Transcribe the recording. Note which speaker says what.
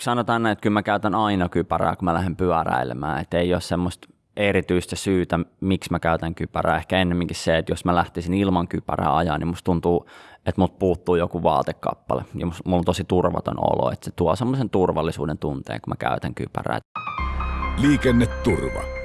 Speaker 1: sanotaan näin, että kyllä mä käytän aina kypärää, kun mä lähden pyöräilemään, että ei ole semmoista erityistä syytä, miksi mä käytän kypärää. Ehkä ennemminkin se, että jos mä lähtisin ilman kypärää ajaa, niin musta tuntuu, että mut puuttuu joku vaatekappale. Ja mulla on tosi turvaton olo, että se tuo semmoisen turvallisuuden tunteen, kun mä käytän kypärää.
Speaker 2: Liikenneturva